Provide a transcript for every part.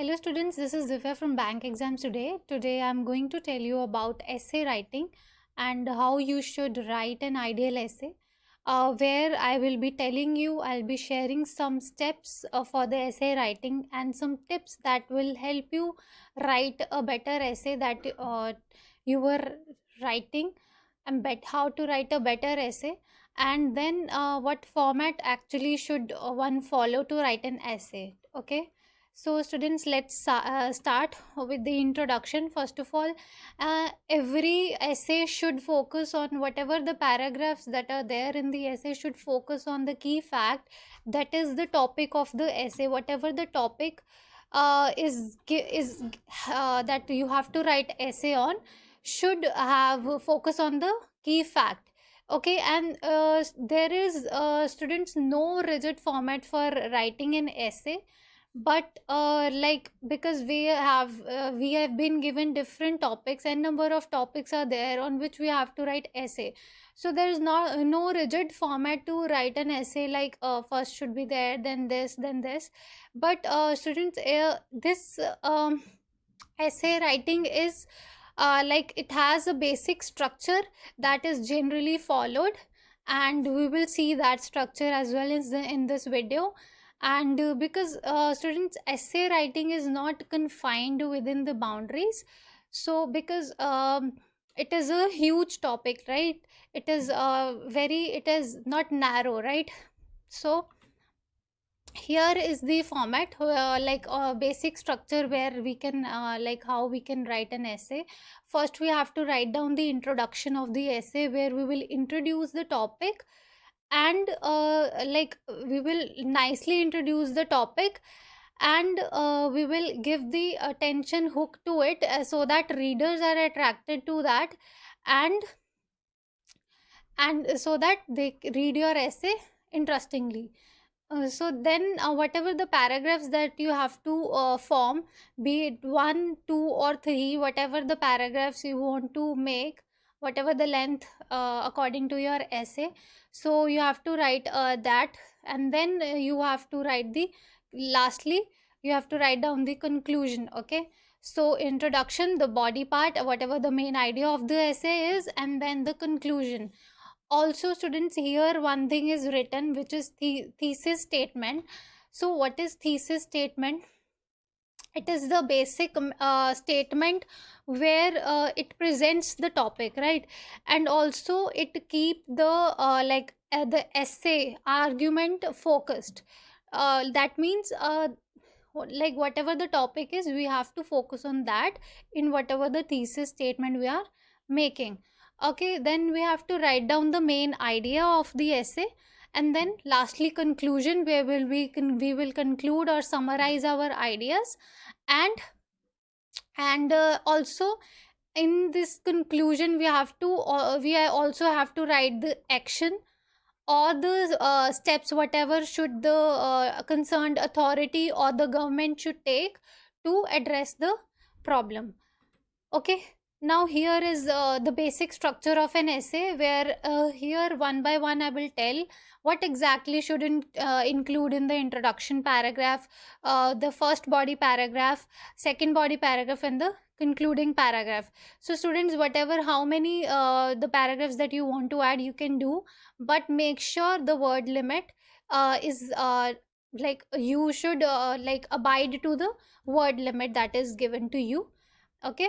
Hello students, this is Divya from Bank Exams today. Today I'm going to tell you about essay writing and how you should write an ideal essay. Uh, where I will be telling you, I'll be sharing some steps uh, for the essay writing and some tips that will help you write a better essay that uh, you were writing and bet how to write a better essay and then uh, what format actually should uh, one follow to write an essay okay so students let's uh, start with the introduction. First of all uh, every essay should focus on whatever the paragraphs that are there in the essay should focus on the key fact that is the topic of the essay. Whatever the topic uh, is is uh, that you have to write essay on should have focus on the key fact. Okay and uh, there is uh, students no rigid format for writing an essay but uh, like because we have uh, we have been given different topics and number of topics are there on which we have to write essay. So there is not no rigid format to write an essay like uh, first should be there then this then this. But uh, students uh, this um, essay writing is uh, like it has a basic structure that is generally followed. And we will see that structure as well as in this video and uh, because uh, students essay writing is not confined within the boundaries. So because um, it is a huge topic right? It is uh, very it is not narrow right? So here is the format uh, like a basic structure where we can uh, like how we can write an essay. First we have to write down the introduction of the essay where we will introduce the topic and uh, like we will nicely introduce the topic and uh, we will give the attention hook to it uh, so that readers are attracted to that. And and so that they read your essay interestingly. Uh, so then uh, whatever the paragraphs that you have to uh, form be it one two or three whatever the paragraphs you want to make whatever the length uh, according to your essay. So you have to write uh, that and then you have to write the lastly you have to write down the conclusion okay? So introduction the body part whatever the main idea of the essay is and then the conclusion. Also students here one thing is written which is the thesis statement. So what is thesis statement it is the basic um, uh, statement where uh, it presents the topic right? And also it keep the uh, like uh, the essay argument focused. Uh, that means uh, like whatever the topic is we have to focus on that in whatever the thesis statement we are making. Okay then we have to write down the main idea of the essay and then lastly conclusion where will we can we will conclude or summarize our ideas. And and uh, also in this conclusion we have to uh, we also have to write the action or the uh, steps whatever should the uh, concerned authority or the government should take to address the problem. Okay now here is uh, the basic structure of an essay where uh, here one by one i will tell what exactly should in, uh, include in the introduction paragraph uh, the first body paragraph second body paragraph and the concluding paragraph. So students whatever how many uh, the paragraphs that you want to add you can do but make sure the word limit uh, is like you should like abide to the word limit that is given to you. Okay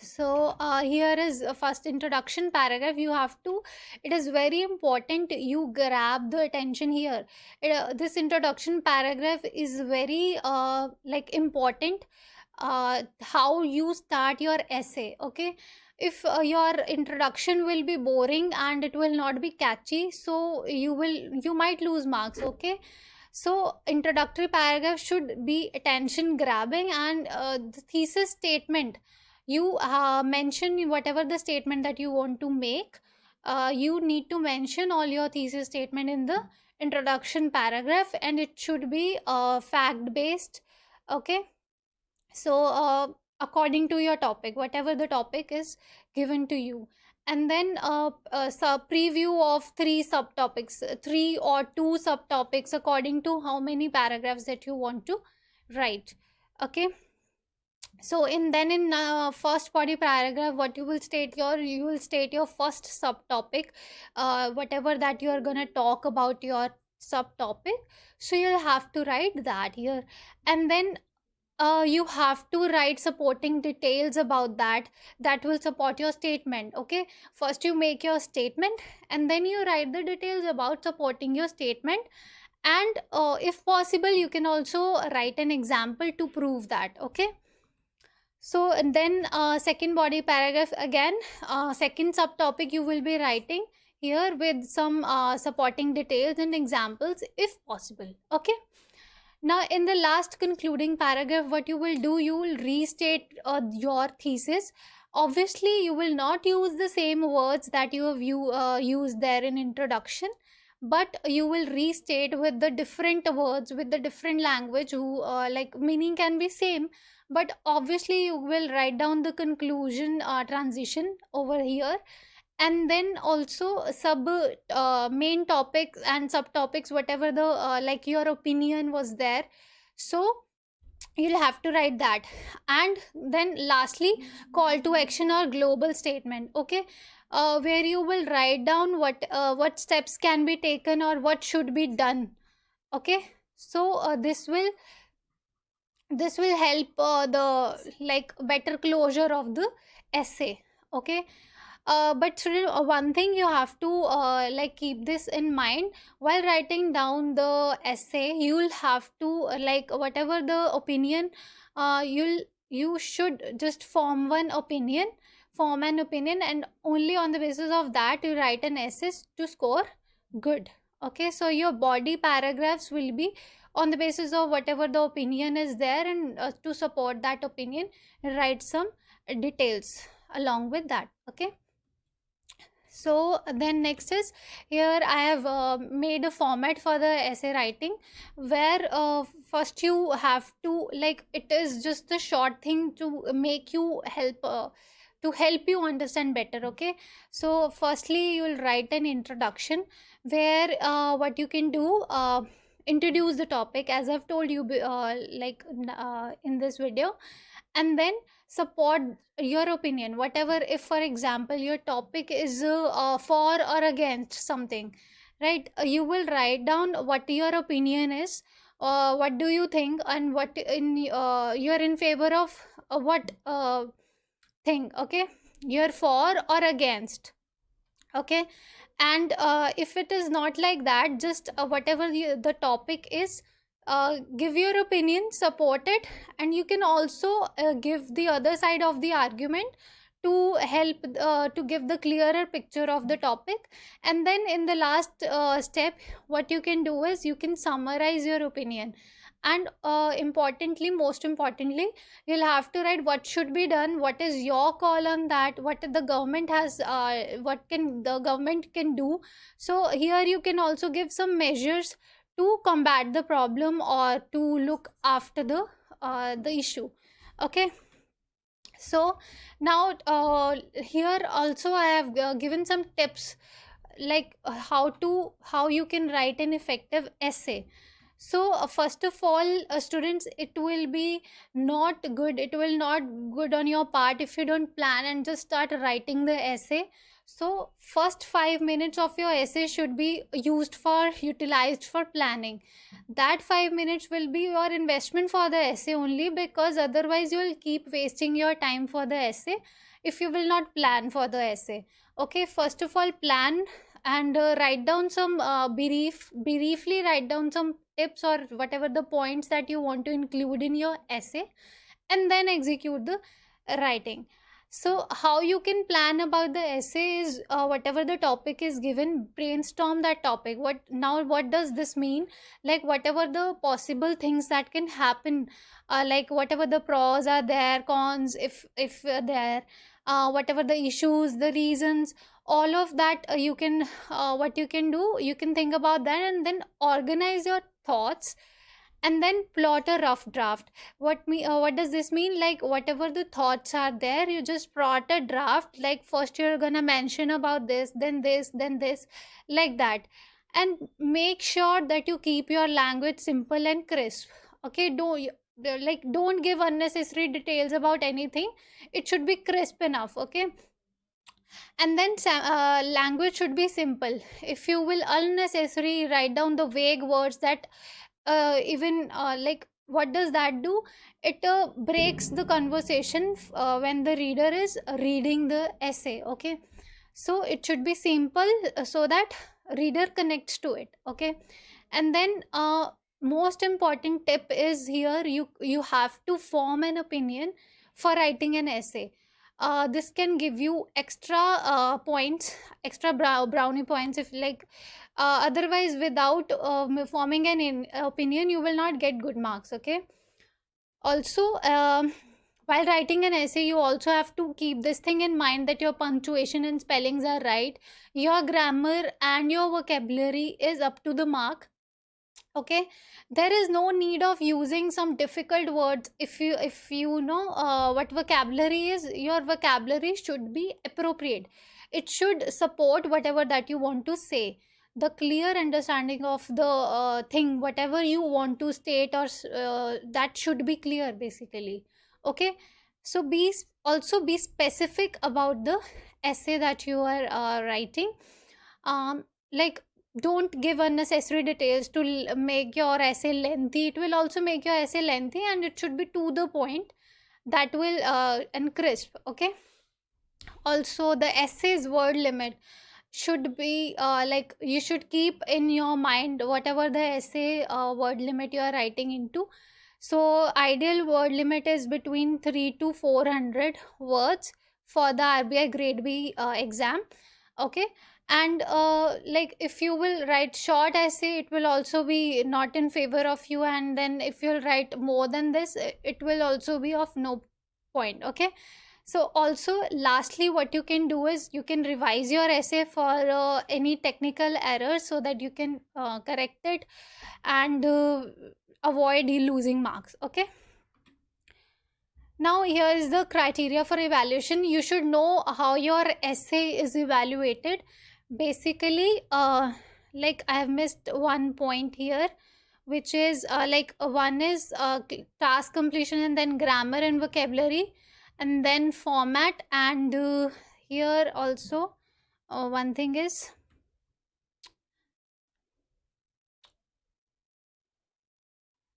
so uh, here is a first introduction paragraph. You have to it is very important you grab the attention here. It, uh, this introduction paragraph is very uh, like important uh, how you start your essay okay? If uh, your introduction will be boring and it will not be catchy so you will you might lose marks okay? So introductory paragraph should be attention grabbing and uh, the thesis statement you uh, mention whatever the statement that you want to make uh, you need to mention all your thesis statement in the introduction paragraph and it should be uh, fact based okay? So uh, according to your topic whatever the topic is given to you. And then uh, uh, preview of three subtopics three or two subtopics according to how many paragraphs that you want to write okay so in then in uh, first body paragraph what you will state your you will state your first subtopic uh, whatever that you are going to talk about your subtopic. So you'll have to write that here. And then uh, you have to write supporting details about that that will support your statement okay? First you make your statement and then you write the details about supporting your statement. And uh, if possible you can also write an example to prove that okay so then uh, second body paragraph again uh, second subtopic you will be writing here with some uh, supporting details and examples if possible okay? Now in the last concluding paragraph what you will do you will restate uh, your thesis. Obviously you will not use the same words that you have you, uh, used there in introduction but you will restate with the different words with the different language who uh, like meaning can be same but obviously you will write down the conclusion uh, transition over here. And then also sub uh, main topics and subtopics whatever the uh, like your opinion was there. So you'll have to write that. And then lastly call to action or global statement okay? Uh, where you will write down what uh, what steps can be taken or what should be done okay? So uh, this will this will help uh, the like better closure of the essay okay? Uh, but uh, one thing you have to uh, like keep this in mind. While writing down the essay you'll have to like whatever the opinion uh, you'll you should just form one opinion form an opinion and only on the basis of that you write an essay to score good okay? So your body paragraphs will be on the basis of whatever the opinion is there and uh, to support that opinion write some details along with that okay? So then next is here i have uh, made a format for the essay writing where uh, first you have to like it is just a short thing to make you help uh, to help you understand better okay? So firstly you will write an introduction where uh, what you can do uh, introduce the topic as i've told you uh, like uh, in this video and then support your opinion. Whatever if for example your topic is uh, for or against something right uh, you will write down what your opinion is uh, what do you think and what in uh, you're in favor of uh, what uh, thing okay? You're for or against okay and uh, if it is not like that just uh, whatever the, the topic is uh, give your opinion support it and you can also uh, give the other side of the argument to help uh, to give the clearer picture of the topic. And then in the last uh, step what you can do is you can summarize your opinion and uh, importantly most importantly you'll have to write what should be done what is your call on that what the government has uh, what can the government can do. So here you can also give some measures to combat the problem or to look after the uh, the issue. Okay? So now uh, here also i have uh, given some tips like uh, how to how you can write an effective essay so uh, first of all uh, students it will be not good. It will not good on your part if you don't plan and just start writing the essay. So first 5 minutes of your essay should be used for utilized for planning. That 5 minutes will be your investment for the essay only because otherwise you will keep wasting your time for the essay if you will not plan for the essay. Okay first of all plan and uh, write down some uh, brief briefly write down some tips or whatever the points that you want to include in your essay and then execute the writing. So how you can plan about the essay is uh, whatever the topic is given brainstorm that topic. What now what does this mean? Like whatever the possible things that can happen uh, like whatever the pros are there cons if if uh, there uh, whatever the issues the reasons all of that uh, you can uh, what you can do you can think about that and then organize your thoughts and then plot a rough draft. What me uh, what does this mean? Like whatever the thoughts are there you just plot a draft like first you're gonna mention about this then this then this like that. And make sure that you keep your language simple and crisp okay? Don't like don't give unnecessary details about anything. It should be crisp enough okay and then uh, language should be simple. If you will unnecessary write down the vague words that uh, even uh, like what does that do? It uh, breaks the conversation uh, when the reader is reading the essay okay? So it should be simple uh, so that reader connects to it okay? And then most important tip is here you you have to form an opinion for writing an essay uh, this can give you extra uh, points extra brow brownie points if like uh, otherwise without uh, forming an in, opinion you will not get good marks okay? Also um, while writing an essay you also have to keep this thing in mind that your punctuation and spellings are right. Your grammar and your vocabulary is up to the mark okay? There is no need of using some difficult words if you if you know uh, what vocabulary is your vocabulary should be appropriate. It should support whatever that you want to say. The clear understanding of the uh, thing whatever you want to state or uh, that should be clear basically. Okay? So be also be specific about the essay that you are uh, writing. Um like don't give unnecessary details to make your essay lengthy. It will also make your essay lengthy and it should be to the point that will uh, and crisp okay? Also the essay's word limit should be uh, like you should keep in your mind whatever the essay uh, word limit you are writing into. So ideal word limit is between 3 to 400 words for the RBI grade B uh, exam okay and uh, like if you will write short essay it will also be not in favor of you. And then if you'll write more than this it will also be of no point okay? So also lastly what you can do is you can revise your essay for uh, any technical errors so that you can uh, correct it and uh, avoid losing marks okay? Now here is the criteria for evaluation. You should know how your essay is evaluated basically uh like i have missed one point here which is uh, like one is uh, task completion and then grammar and vocabulary and then format and uh, here also uh, one thing is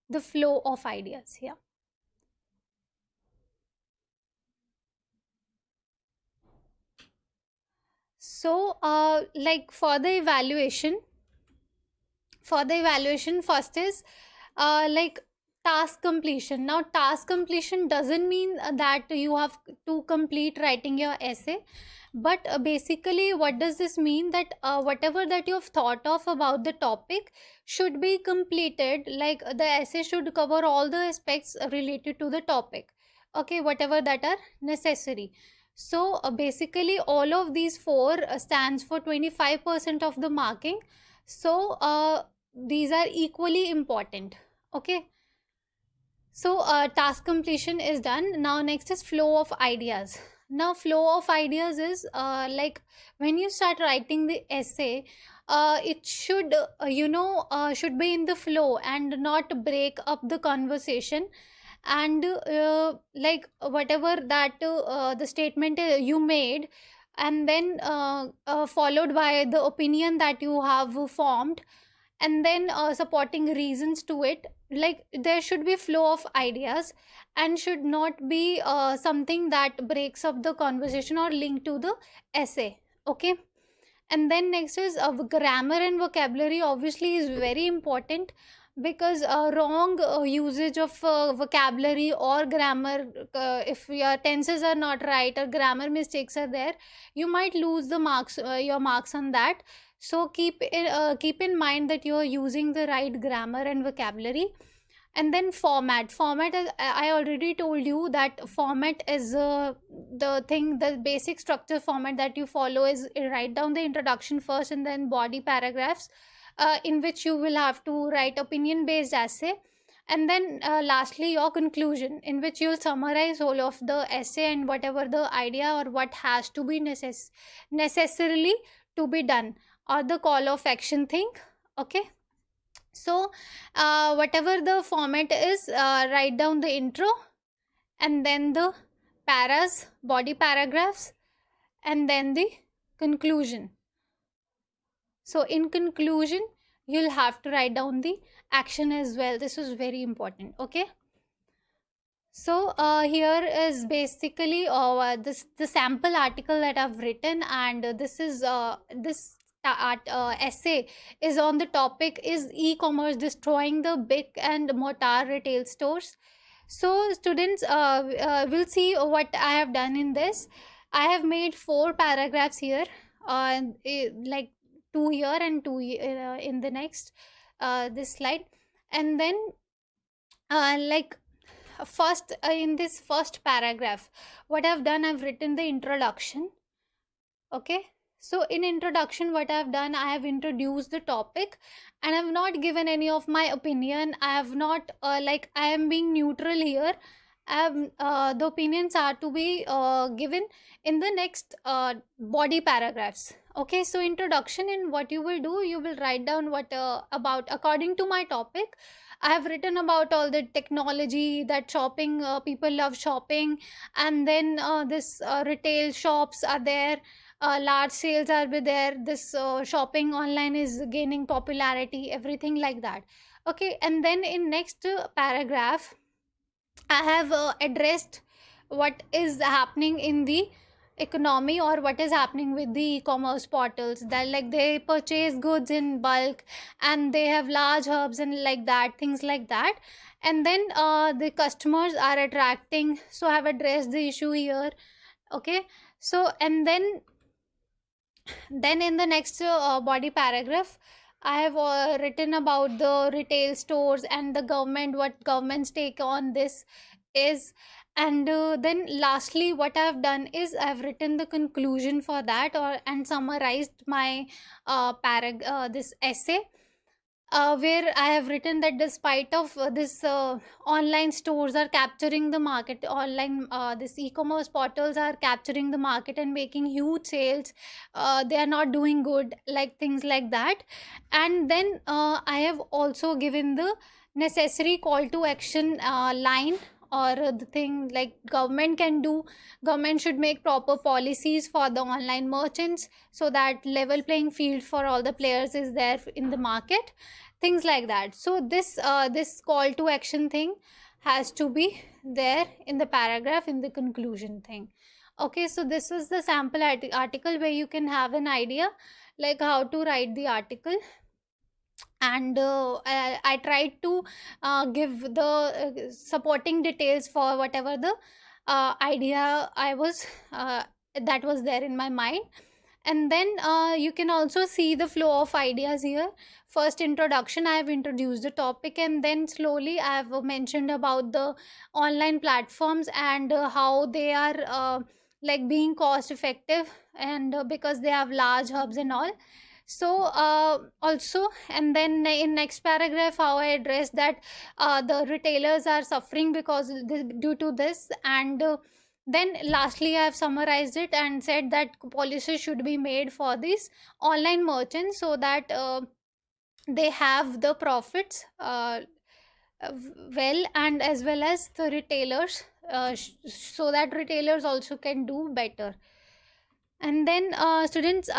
the flow of ideas here so uh, like for the evaluation for the evaluation first is uh, like task completion. Now task completion doesn't mean that you have to complete writing your essay but uh, basically what does this mean? That uh, whatever that you have thought of about the topic should be completed like the essay should cover all the aspects related to the topic. Okay whatever that are necessary so uh, basically all of these four uh, stands for 25% of the marking. So uh, these are equally important. Okay. So uh, task completion is done. Now next is flow of ideas. Now flow of ideas is uh, like when you start writing the essay, it should, you know, should be in the flow and not break up the conversation and uh, like whatever that uh, the statement uh, you made and then uh, uh, followed by the opinion that you have formed and then uh, supporting reasons to it like there should be flow of ideas and should not be uh, something that breaks up the conversation or link to the essay okay? And then next is uh, grammar and vocabulary obviously is very important because uh, wrong uh, usage of uh, vocabulary or grammar uh, if your tenses are not right or grammar mistakes are there you might lose the marks uh, your marks on that. So keep in, uh, keep in mind that you are using the right grammar and vocabulary. And then format. Format is, i already told you that format is the thing the basic structure format that you follow is write down the introduction first and then body paragraphs uh, in which you will have to write opinion based essay. And then uh, lastly your conclusion in which you'll summarize all of the essay and whatever the idea or what has to be necess- necessarily to be done or the call of action thing okay? So uh, whatever the format is uh, write down the intro and then the paras body paragraphs and then the conclusion so in conclusion you'll have to write down the action as well. This is very important okay? So uh, here is basically uh, this the sample article that I've written and this is uh, this uh, essay is on the topic is e-commerce destroying the brick and mortar retail stores? So students uh, uh, will see what I have done in this. I have made four paragraphs here uh, like two here and two uh, in the next uh, this slide. And then uh, like first uh, in this first paragraph what i've done i've written the introduction. Okay? So in introduction what i've done i have introduced the topic and i've not given any of my opinion. I have not uh, like i am being neutral here um, uh, the opinions are to be uh, given in the next uh, body paragraphs okay so introduction in what you will do you will write down what uh, about according to my topic I have written about all the technology that shopping uh, people love shopping, and then uh, this retail shops are there. Large sales are there. This shopping online is gaining popularity. Everything like that. Okay, and then in next paragraph, I have uh, addressed what is happening in the economy or what is happening with the e-commerce portals. That like they purchase goods in bulk and they have large hubs and like that things like that. And then uh, the customers are attracting so i have addressed the issue here okay? So and then then in the next uh, body paragraph i have uh, written about the retail stores and the government what government's take on this is. And uh, then lastly what i've done is i've written the conclusion for that or and summarized my uh, parag uh, this essay uh, where I have written that despite of uh, this uh, online stores are capturing the market, online uh, this e-commerce portals are capturing the market and making huge sales. Uh, they are not doing good, like things like that. And then I have also given the necessary call to action line or the thing like government can do government should make proper policies for the online merchants so that level playing field for all the players is there in the market things like that. So this uh, this call to action thing has to be there in the paragraph in the conclusion thing. Okay so this was the sample article where you can have an idea like how to write the article and uh, I, I tried to uh, give the uh, supporting details for whatever the uh, idea I was uh, that was there in my mind. And then you can also see the flow of ideas here. First introduction i have introduced the topic and then slowly i have mentioned about the online platforms and how they are like being cost effective and because they have large hubs and all so uh, also and then in next paragraph how i address that uh, the retailers are suffering because this, due to this. And uh, then lastly i have summarized it and said that policies should be made for these online merchants so that uh, they have the profits uh, well and as well as the retailers uh, so that retailers also can do better. And then students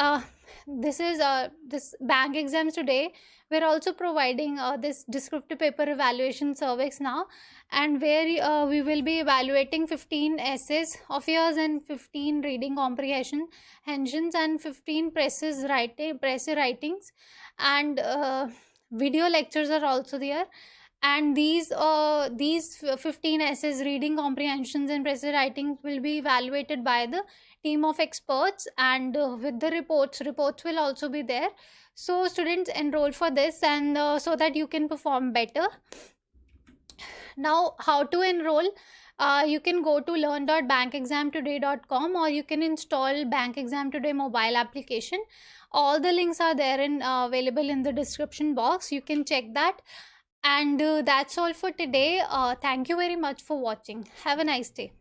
this is uh, this bank exams today. We're also providing uh, this descriptive paper evaluation surveys now and where uh, we will be evaluating 15 essays of yours and 15 reading comprehension engines and 15 precis writing precis writings. And uh, video lectures are also there and these uh, these 15 essays reading comprehensions and precis writings will be evaluated by the team of experts and uh, with the reports reports will also be there. So students enroll for this and uh, so that you can perform better. Now how to enroll? Uh, you can go to learn.bankexamtoday.com or you can install bank exam today mobile application. All the links are there and uh, available in the description box. You can check that and uh, that's all for today. Uh, thank you very much for watching. Have a nice day